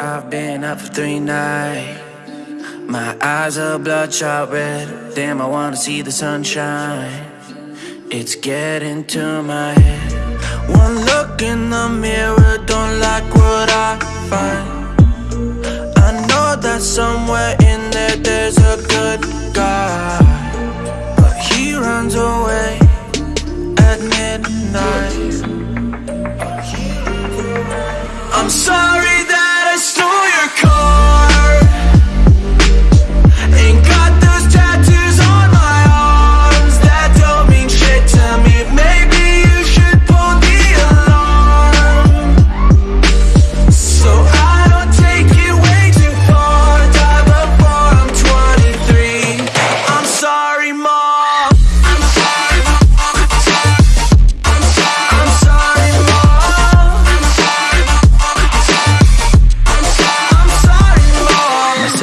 I've been up for three nights. My eyes are bloodshot red. Damn, I wanna see the sunshine. It's getting to my head. One look in the mirror, don't like what I find. I know that somewhere in there there's a good guy. But he runs away at midnight. I'm sorry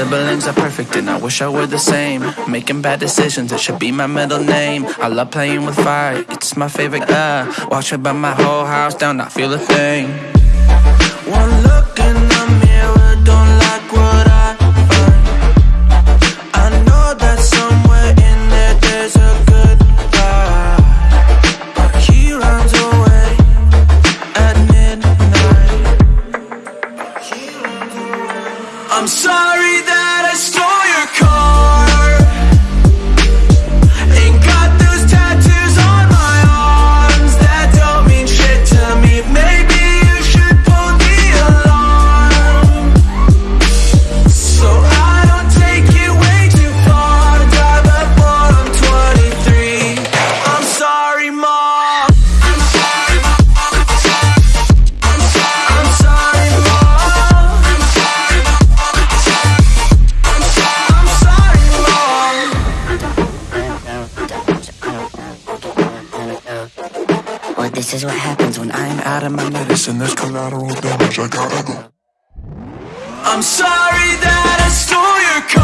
siblings are perfect and I wish I were the same. Making bad decisions, it should be my middle name. I love playing with fire, it's my favorite. Uh, watch me burn my whole house down, not feel a thing. One look in I'm sorry that I stole your car. This is what happens when I'm out of my Medicine, there's collateral damage. I gotta go. I'm sorry that I stole your car.